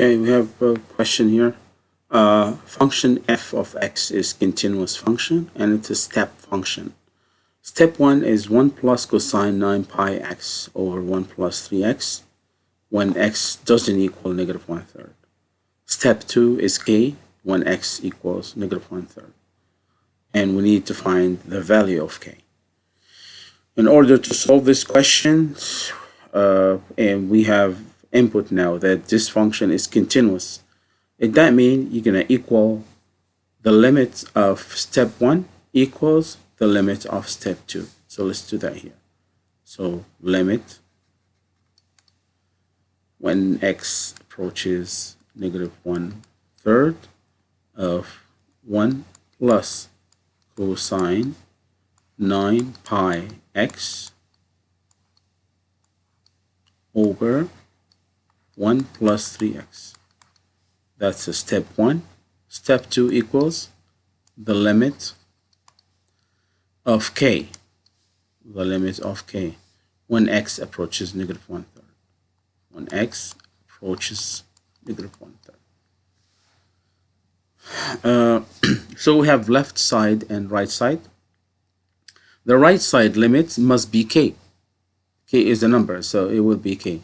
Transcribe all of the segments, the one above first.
Okay, we have a question here. Uh, function f of x is continuous function and it's a step function. Step 1 is 1 plus cosine 9 pi x over 1 plus 3x when x doesn't equal negative 1 third. Step 2 is k when x equals negative 1 third. And we need to find the value of k. In order to solve this question, uh, and we have input now that this function is continuous. It that mean you're gonna equal the limit of step one equals the limit of step two. So let's do that here. So limit when x approaches negative one third of one plus cosine 9 pi x over 1 plus 3x. That's a step 1. Step 2 equals the limit of k, the limit of k, when x approaches negative 1 third. When x approaches negative 1 third. Uh, so we have left side and right side. The right side limit must be k. k is the number, so it will be k.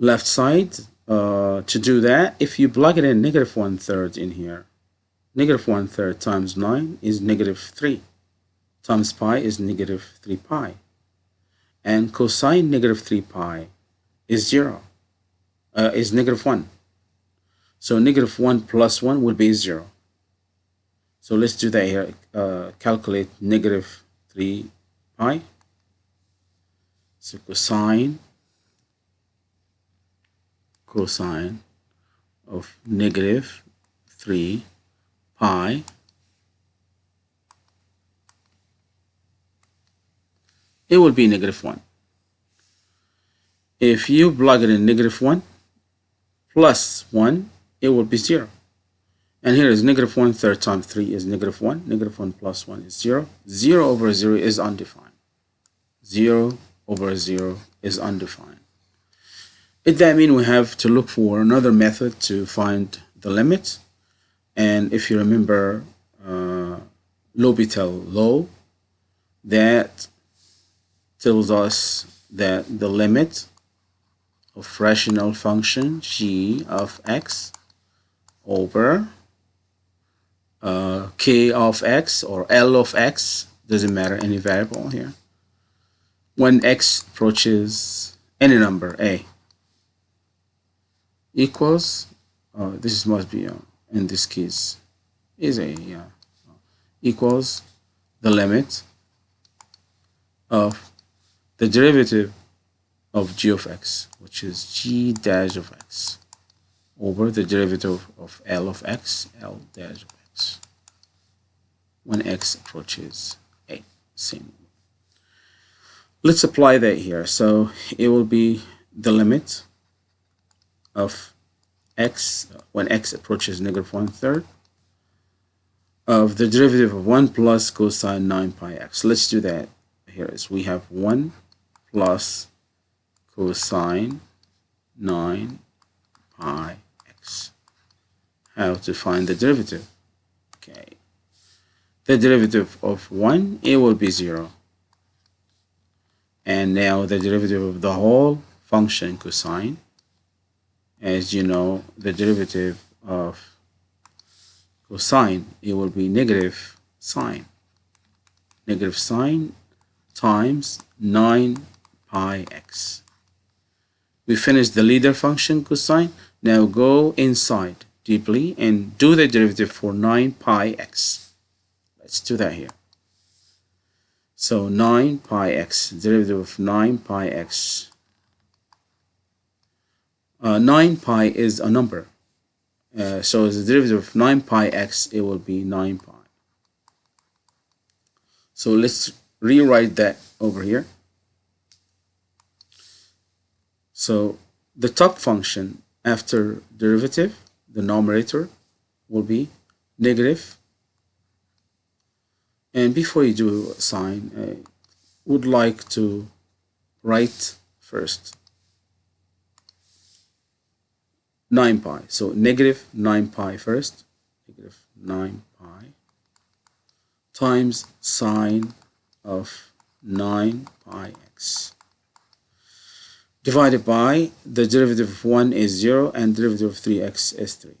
left side uh, to do that. If you plug it in negative one third in here. Negative one third times 9 is negative 3 times pi is negative 3 pi. And cosine negative 3 pi is 0 uh, is negative 1 so negative 1 plus 1 will be 0 so let's do that here. Uh, calculate negative 3 pi. So cosine cosine of negative 3 pi it will be negative 1. If you plug it in negative 1 plus 1, it will be 0. And here is negative 1 third times 3 is negative 1. Negative 1 plus 1 is 0. 0 over 0 is undefined. 0 over 0 is undefined. It that mean we have to look for another method to find the limit. And if you remember uh, L'Hopital law, that tells us that the limit of rational function g of x over uh, k of x or l of x, doesn't matter any variable here, when x approaches any number a equals uh, this must be uh, in this case is a yeah, equals the limit of the derivative of g of x which is g dash of x over the derivative of l of x l dash of x when x approaches a same. Let's apply that here. So it will be the limit of x when x approaches negative one third of the derivative of 1 plus cosine 9 pi x. Let's do that. Here is we have 1 plus cosine 9 pi x. How to find the derivative? Okay. The derivative of 1, it will be 0. And now the derivative of the whole function cosine as you know the derivative of cosine. It will be negative sine. Negative sine times 9 pi x. We finished the leader function cosine. Now go inside deeply and do the derivative for 9 pi x. Let's do that here. So 9 pi x derivative of 9 pi x uh, 9 pi is a number. Uh, so the derivative of 9 pi x, it will be 9 pi. So let's rewrite that over here. So the top function after derivative, the numerator will be negative. And before you do a sine, I would like to write first 9 pi. So negative 9 pi first, negative 9 pi times sine of 9 pi x divided by the derivative of 1 is 0 and derivative of 3x is 3.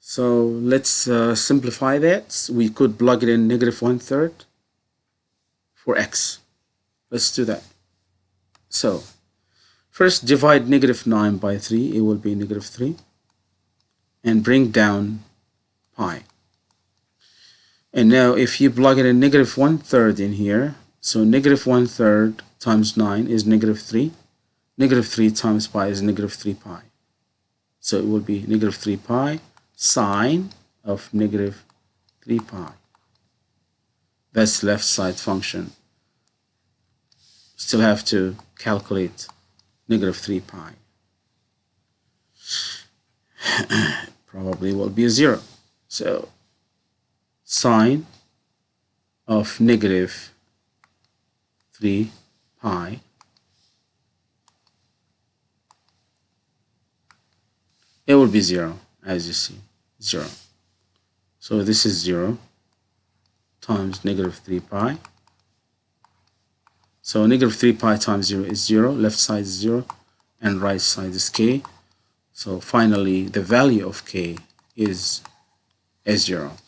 So let's uh, simplify that. We could plug it in negative one third for x. Let's do that. So first divide negative 9 by 3. It will be negative 3. And bring down pi. And now if you plug in negative one third in here, so negative one third times 9 is negative 3. Negative 3 times pi is negative 3 pi. So it will be negative 3 pi sine of negative 3 pi. That's left side function. Still have to calculate negative 3 pi. Probably will be a 0. So sine of negative 3 pi it will be 0 as you see 0 so this is 0 times negative 3 pi so negative 3 pi times 0 is 0 left side is 0 and right side is k. So finally the value of k is s0